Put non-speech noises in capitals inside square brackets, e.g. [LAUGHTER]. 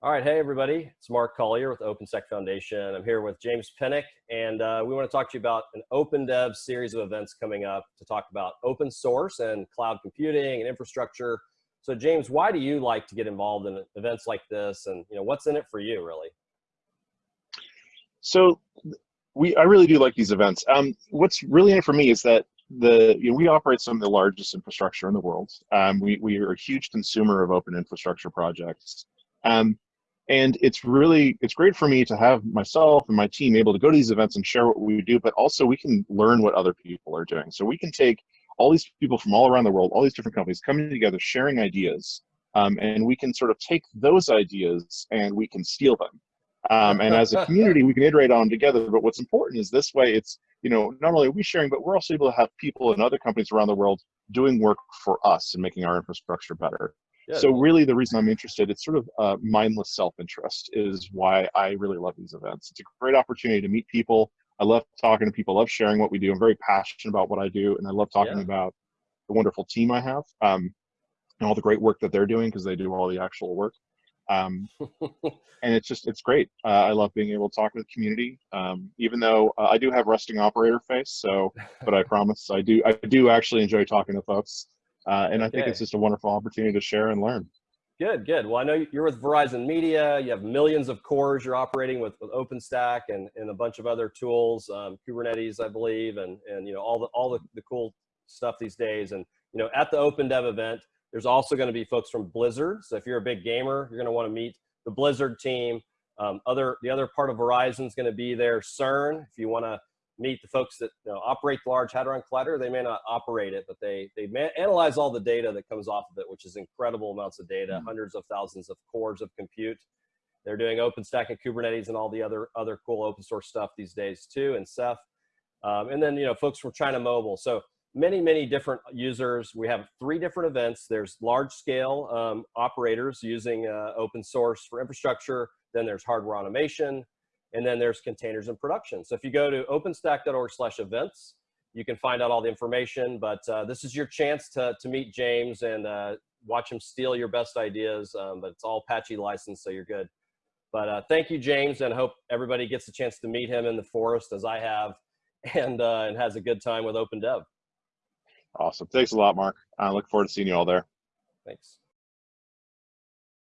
All right, hey everybody, it's Mark Collier with OpenStack Foundation. I'm here with James Penick, and uh, we want to talk to you about an Open Dev series of events coming up to talk about open source and cloud computing and infrastructure. So James, why do you like to get involved in events like this, and you know what's in it for you, really? So we, I really do like these events. Um, what's really in it for me is that the you know, we operate some of the largest infrastructure in the world. Um, we we are a huge consumer of open infrastructure projects. Um, and it's really it's great for me to have myself and my team able to go to these events and share what we do but also we can learn what other people are doing. So we can take all these people from all around the world all these different companies coming together sharing ideas um, and we can sort of take those ideas and we can steal them. Um, and as a [LAUGHS] community we can iterate on them together. But what's important is this way it's you know not only are we sharing but we're also able to have people and other companies around the world doing work for us and making our infrastructure better so really the reason I'm interested, it's sort of uh, mindless self-interest is why I really love these events. It's a great opportunity to meet people. I love talking to people, I love sharing what we do. I'm very passionate about what I do and I love talking yeah. about the wonderful team I have um, and all the great work that they're doing because they do all the actual work. Um, [LAUGHS] and it's just, it's great. Uh, I love being able to talk to the community, um, even though uh, I do have resting operator face. So, but I [LAUGHS] promise I do, I do actually enjoy talking to folks. Uh, and. I think it's just a wonderful opportunity to share and learn. Good, good. Well, I know you're with Verizon Media. You have millions of cores you're operating with, with OpenStack and, and a bunch of other tools, um, Kubernetes, I believe, and, and you know all the all the, the cool stuff these days. And you know, at the Open Dev event, there's also going to be folks from Blizzard. So if you're a big gamer, you're going to want to meet the Blizzard team. Um, other the other part of Verizon is going to be there. CERN, if you want to meet the folks that you know, operate the Large Hadron Collider. They may not operate it, but they they analyze all the data that comes off of it, which is incredible amounts of data, mm -hmm. hundreds of thousands of cores of compute. They're doing OpenStack and Kubernetes and all the other other cool open source stuff these days too, and Ceph. Um, and then you know folks from China Mobile. So many many different users. We have three different events. There's large scale um, operators using uh, open source for infrastructure. Then there's hardware automation and then there's containers in production. So if you go to openstack.org slash events, you can find out all the information, but uh, this is your chance to, to meet James and uh, watch him steal your best ideas, um, but it's all Apache licensed, so you're good. But uh, thank you, James, and hope everybody gets a chance to meet him in the forest as I have [LAUGHS] and, uh, and has a good time with OpenDev. Awesome. Thanks a lot, Mark. I look forward to seeing you all there. Thanks.